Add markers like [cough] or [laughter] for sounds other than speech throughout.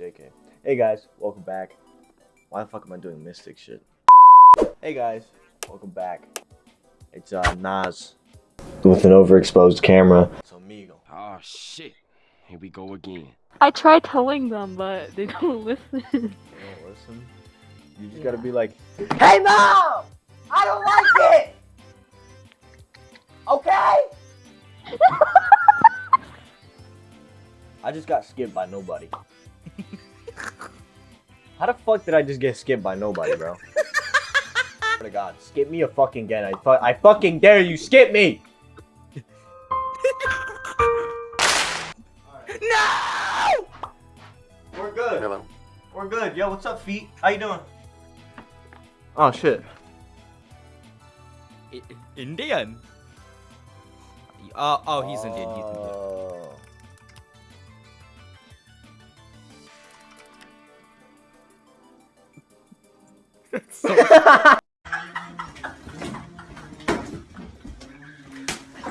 JK. Hey guys, welcome back. Why the fuck am I doing mystic shit? Hey guys, welcome back. It's uh Nas with an overexposed camera. It's Omegle. Oh shit. Here we go again. I tried telling them, but they [laughs] don't listen. You don't listen. You just gotta be like, Hey mom! I don't like it! Okay? [laughs] I just got skipped by nobody. How the fuck did I just get skipped by nobody, bro? [laughs] Swear to God, skip me a fucking again. I, fu I fucking dare you, skip me! [laughs] no! We're good. Hello. We're good. Yo, what's up, feet? How you doing? Oh shit. I- Indian. Oh, oh, he's Indian. He's Indian. Oh. Oh.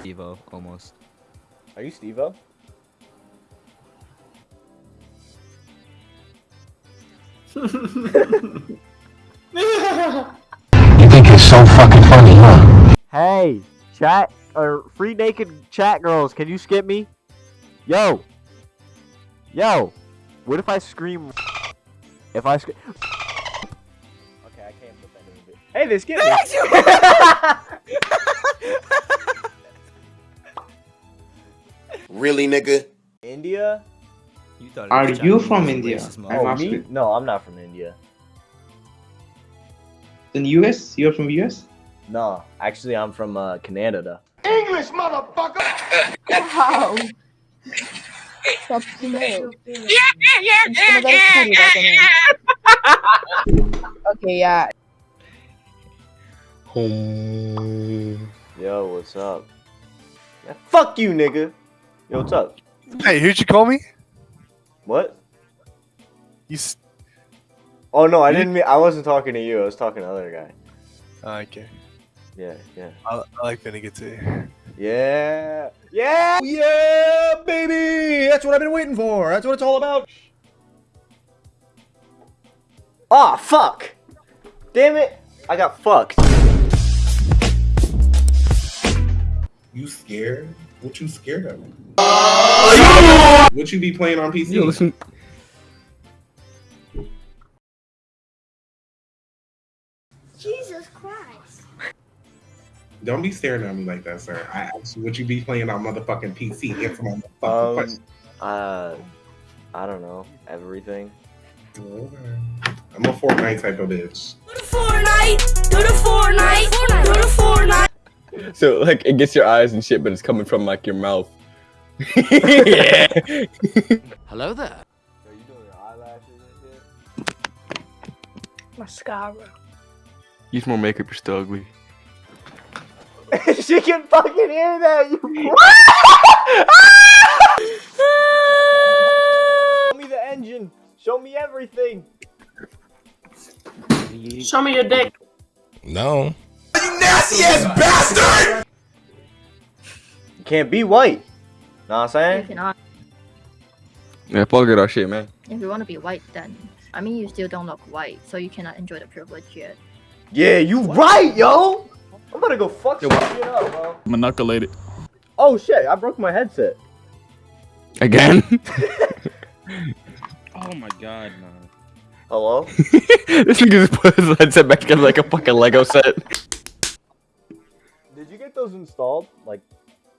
Evo, almost. Are you Steve-O? You think it's so fucking funny, huh? Hey, chat or free naked chat girls, can you skip me? Yo, yo, what if I scream? If I scream. Hey, they skipped me. [laughs] Really, nigga? India? You thought Are you Chinese, from India? I'm Oh, me? No, I'm not from India. In US? You're from US? No, actually, I'm from uh, Canada. English, motherfucker! Wow. [laughs] Stop playing. Yeah, yeah, yeah, yeah, yeah, yeah. Okay, yeah. Yo, what's up? Fuck you, nigga. Yo, what's up? Hey, who'd you call me? What? You. S- Oh no, I didn't mean. I wasn't talking to you. I was talking to other guy. oh, okay. Yeah, yeah, I, I like Vinegar too. yeah, yeah. Yeah, baby! That's what I've been waiting for. That's what it's all about. Ah, fuck! Damn it! I got fucked. You scared? What you scared of? What you be playing on PC? Yo, listen. Jesus Christ. Don't be staring at me like that, sir. I asked you what you be playing on motherfucking PC. Answer my motherfucking Um, question. uh, I don't know. Everything. Okay. I'm a Fortnite type of bitch. So like it gets your eyes and shit, but it's coming from like your mouth. yeah. [laughs] Hello there. Are you doing your eyelashes and Mascara. Use more makeup, you're still ugly. [laughs] she can fucking hear that. You. [laughs] Show me the engine. Show me everything. Show me your dick. No. You can't be white. Know what I'm saying? You're not, Yeah, fuck it, our shit, man. if you want to be white, then I mean, you still don't look white, so you cannot enjoy the privilege yet. Yeah, you right, yo. I'm gonna go fuck Yo, shit up, bro. Manipulated. Oh shit! I broke my headset. Again? [laughs] Oh my god, man. Hello? [laughs] this nigga just put his headset back together like a fucking Lego set. Did you get those installed? Like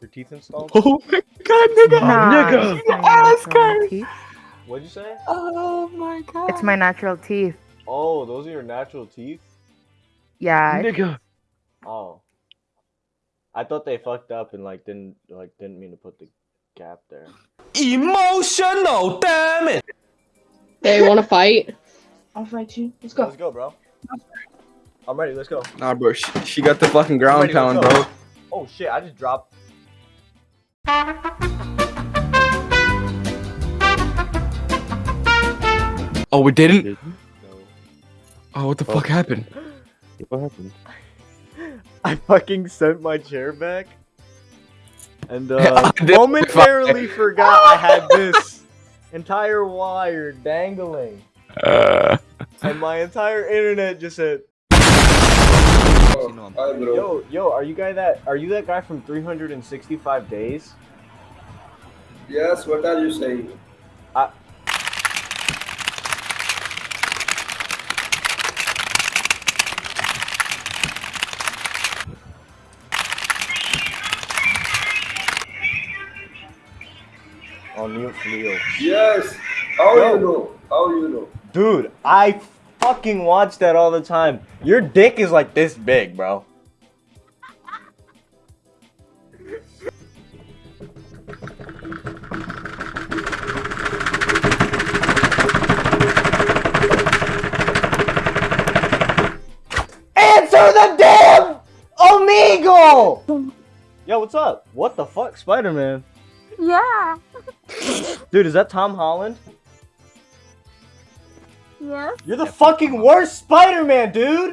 your teeth installed? [laughs] Oh my god, nigga! Nigga. Nigga! What'd you say? Oh my god. It's my natural teeth. Oh, those are your natural teeth? Yeah. Nigga. Oh. I thought they fucked up and like didn't like didn't mean to put the gap there. Emotional, damn it! Hey, wanna fight? I'll fight you. Let's go. Let's go, bro. I'm ready. Let's go. Nah, bro, she, she got the fucking ground Ready, pound, bro. Oh shit! I just dropped. Oh, we didn't? No. Oh, what the fuck happened? What happened? [laughs] I fucking sent my chair back. And [laughs] uh, I momentarily [laughs] forgot I had this. entire wire dangling, Uh, and my entire internet just said, You know I'm- "Yo, yo, are you guy that? Are you that guy from 365 days?" Yes, what are you saying? On mute, Leo. Yes. How Yo. you know? How you know? Dude, I fucking watch that all the time. Your dick is like this big, bro. Answer the damn Omegle! Yo, what's up? What the fuck, Spider-Man? Yeah. Dude, is that Tom Holland? You're the fucking worst Spider-Man, dude!